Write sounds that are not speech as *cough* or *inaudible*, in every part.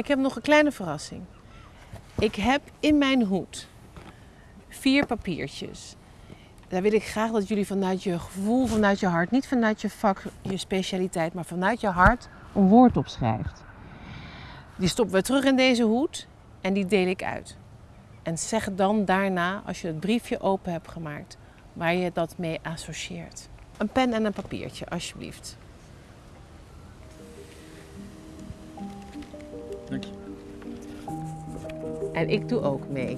Ik heb nog een kleine verrassing. Ik heb in mijn hoed vier papiertjes. Daar wil ik graag dat jullie vanuit je gevoel, vanuit je hart, niet vanuit je vak, je specialiteit, maar vanuit je hart een woord opschrijft. Die stoppen we terug in deze hoed en die deel ik uit. En zeg dan daarna, als je het briefje open hebt gemaakt, waar je dat mee associeert. Een pen en een papiertje, alsjeblieft. En ik doe ook mee.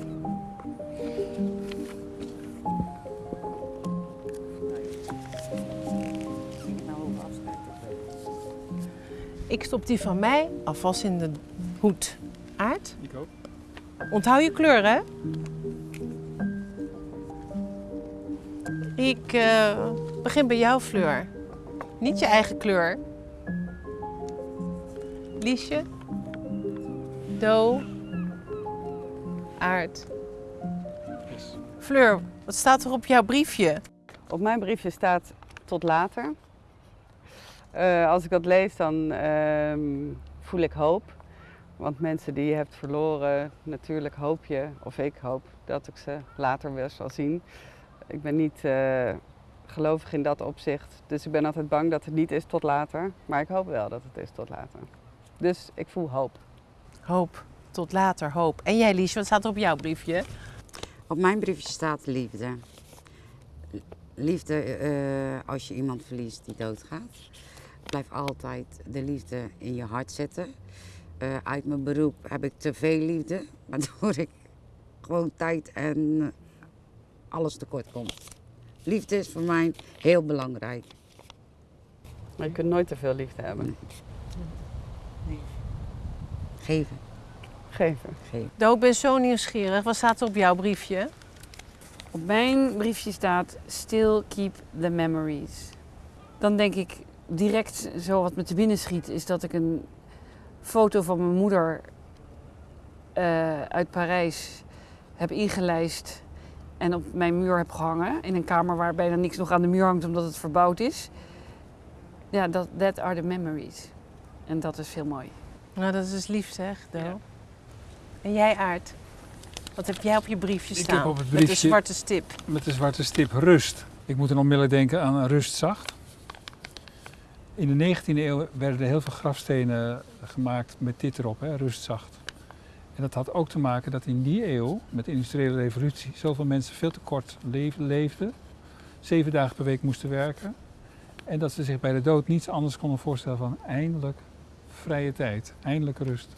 Ik stop die van mij alvast in de hoed. Aard, Ik ook. onthoud je kleur, hè? Ik eh, begin bij jouw Fleur. Niet je eigen kleur. Liesje. Do. Aard. Yes. Fleur, wat staat er op jouw briefje? Op mijn briefje staat tot later. Eh, als ik dat lees, dan ehm, voel ik hoop. Want mensen die je hebt verloren, natuurlijk hoop je, of ik hoop, dat ik ze later weer zal zien. Ik ben niet eh, gelovig in dat opzicht, dus ik ben altijd bang dat het niet is tot later. Maar ik hoop wel dat het is tot later. Dus ik voel hoop. Hoop. Tot later, hoop. En jij, Liesje, wat staat er op jouw briefje? Op mijn briefje staat liefde. Liefde eh, als je iemand verliest die doodgaat. Blijf altijd de liefde in je hart zetten. Eh, uit mijn beroep heb ik te veel liefde, *laughs* waardoor ik gewoon tijd en alles tekort kom. Liefde is voor mij heel belangrijk. Maar je kunt nooit te veel liefde hebben. Geven, Geven. Geven. Do, ik ben zo nieuwsgierig. Wat staat er op jouw briefje? Op mijn briefje staat Still keep the memories. Dan denk ik direct zo wat me te binnen schiet, is dat ik een foto van mijn moeder eh, uit Parijs heb ingelijst en op mijn muur heb gehangen. In een kamer waar bijna niks nog aan de muur hangt omdat het verbouwd is. Ja, dat that are the memories. En dat is heel mooi. Nou, dat is dus lief zeg, Do. En jij, Aard? Wat heb jij op je briefje Ik staan? heb op het Met de zwarte stip. Met de zwarte stip rust. Ik moet dan onmiddellijk denken aan rustzacht. In de 19e eeuw werden er heel veel grafstenen gemaakt met dit erop, hè, rustzacht. En dat had ook te maken dat in die eeuw, met de industriële revolutie, zoveel mensen veel te kort leef- leefden. Zeven dagen per week moesten werken. En dat ze zich bij de dood niets anders konden voorstellen van eindelijk vrije tijd, eindelijk rust.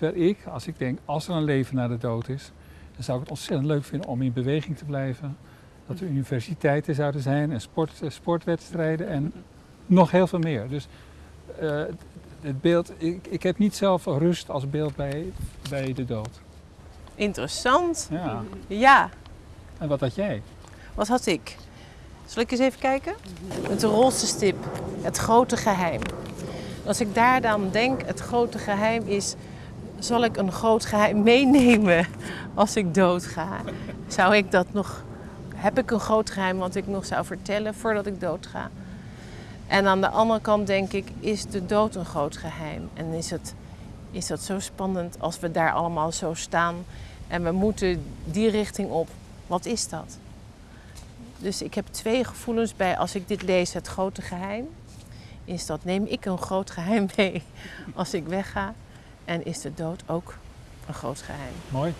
Terwijl ik, als ik denk, als er een leven na de dood is, dan zou ik het ontzettend leuk vinden om in beweging te blijven. Dat er universiteiten zouden zijn en sport, eh, sportwedstrijden en nog heel veel meer. Dus eh, het beeld, ik, ik heb niet zelf rust als beeld bij, bij de dood. Interessant. Ja. Ja. En wat had jij? Wat had ik? Zal ik eens even kijken? Met de roze stip. Het grote geheim. Als ik daar dan denk, het grote geheim is... Zal ik een groot geheim *laughs* meenemen als ik doodga? Zou ik dat nog... Heb ik een groot geheim wat ik nog zou vertellen voordat ik doodga? En aan de andere kant denk ik, is de dood een groot geheim? En is, het, is dat zo spannend als we daar allemaal zo staan... en we moeten die richting op? Wat is dat? Dus ik heb twee gevoelens bij als ik dit lees, het grote geheim. Is dat neem ik een groot geheim *laughs* mee als ik wegga? En is de dood ook een groot geheim? Mooi.